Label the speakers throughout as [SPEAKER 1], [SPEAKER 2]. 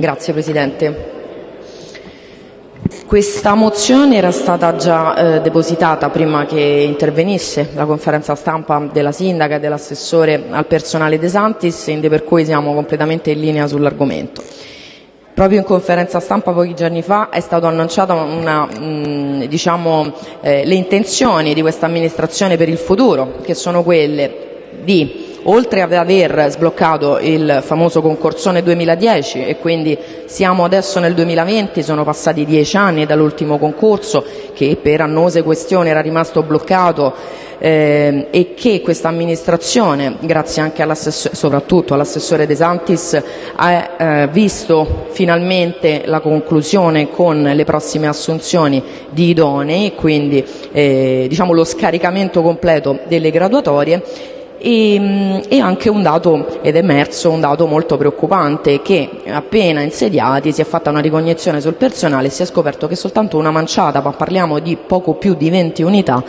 [SPEAKER 1] Grazie Presidente. Questa mozione era stata già eh, depositata prima che intervenisse la conferenza stampa della sindaca e dell'assessore al personale De Santis, per cui siamo completamente in linea sull'argomento. Proprio in conferenza stampa pochi giorni fa è stato annunciato una, mh, diciamo, eh, le intenzioni di questa amministrazione per il futuro, che sono quelle di oltre ad aver sbloccato il famoso concorsone 2010 e quindi siamo adesso nel 2020, sono passati dieci anni dall'ultimo concorso che per annose questioni era rimasto bloccato eh, e che questa amministrazione, grazie anche soprattutto all'assessore De Santis, ha eh, visto finalmente la conclusione con le prossime assunzioni di idonei, quindi eh, diciamo lo scaricamento completo delle graduatorie e, mm, e, anche un dato, ed è emerso un dato molto preoccupante, appena insediati si è fatta una ricognizione sul personale e si è scoperto che soltanto una manciata, ma parliamo di poco più di 20 unità,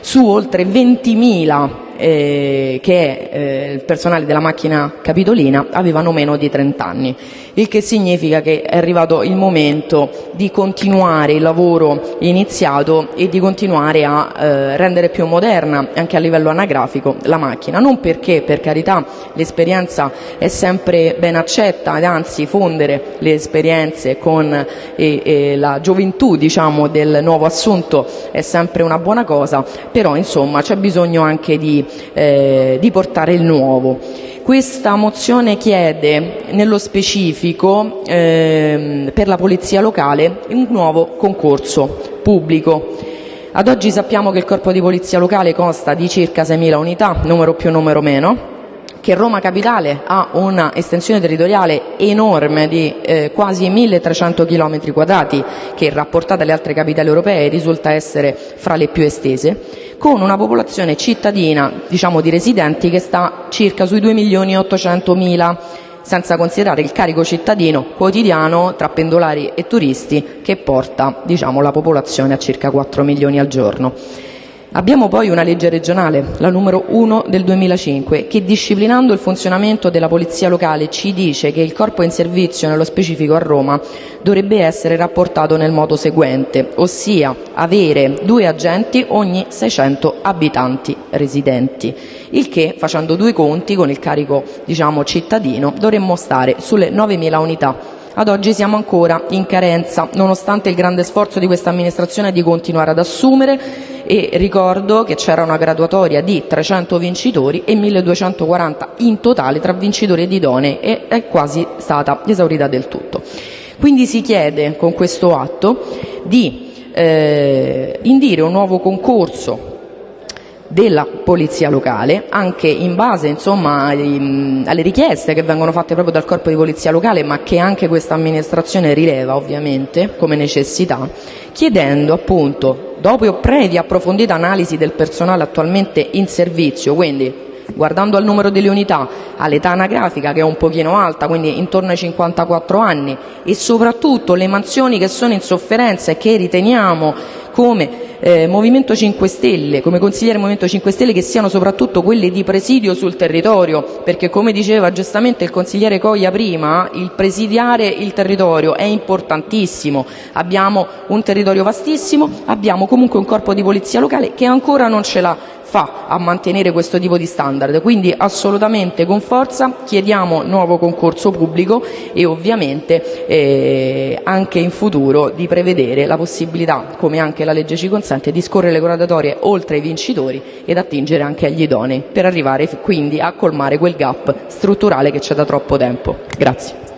[SPEAKER 1] su oltre 20.000 eh, che eh, il personale della macchina capitolina avevano meno di 30 anni, il che significa che è arrivato il momento di continuare il lavoro iniziato e di continuare a eh, rendere più moderna anche a livello anagrafico la macchina, non perché per carità l'esperienza è sempre ben accetta anzi fondere le esperienze con e, e la gioventù diciamo, del nuovo assunto è sempre una buona cosa, però insomma c'è bisogno anche di eh, di portare il nuovo. Questa mozione chiede nello specifico eh, per la polizia locale un nuovo concorso pubblico. Ad oggi sappiamo che il corpo di polizia locale consta di circa 6.000 unità, numero più numero meno, che Roma Capitale ha una estensione territoriale enorme di eh, quasi 1300 km quadrati che rapportata alle altre capitali europee risulta essere fra le più estese con una popolazione cittadina, diciamo di residenti, che sta circa sui 2 milioni e 800 mila senza considerare il carico cittadino quotidiano tra pendolari e turisti che porta diciamo, la popolazione a circa 4 milioni al giorno. Abbiamo poi una legge regionale, la numero 1 del 2005, che disciplinando il funzionamento della polizia locale ci dice che il corpo in servizio, nello specifico a Roma, dovrebbe essere rapportato nel modo seguente, ossia avere due agenti ogni 600 abitanti residenti, il che facendo due conti con il carico diciamo, cittadino dovremmo stare sulle 9.000 unità ad oggi siamo ancora in carenza, nonostante il grande sforzo di questa amministrazione di continuare ad assumere ricordo che c'era una graduatoria di 300 vincitori e 1240 in totale tra vincitori ed idonei e è quasi stata esaurita del tutto. Quindi si chiede con questo atto di eh, indire un nuovo concorso della polizia locale, anche in base insomma, alle richieste che vengono fatte proprio dal corpo di polizia locale, ma che anche questa amministrazione rileva ovviamente come necessità, chiedendo appunto, dopo previa approfondita analisi del personale attualmente in servizio, quindi guardando al numero delle unità, all'età anagrafica che è un pochino alta, quindi intorno ai 54 anni, e soprattutto le mansioni che sono in sofferenza e che riteniamo come eh, Movimento 5 Stelle, come consigliere Movimento 5 Stelle, che siano soprattutto quelle di presidio sul territorio, perché come diceva giustamente il consigliere Coglia prima, il presidiare il territorio è importantissimo. Abbiamo un territorio vastissimo, abbiamo comunque un corpo di polizia locale che ancora non ce l'ha fa a mantenere questo tipo di standard. Quindi assolutamente con forza chiediamo nuovo concorso pubblico e ovviamente eh, anche in futuro di prevedere la possibilità, come anche la legge ci consente, di scorrere le graduatorie oltre i vincitori ed attingere anche agli idonei per arrivare quindi a colmare quel gap strutturale che c'è da troppo tempo. Grazie.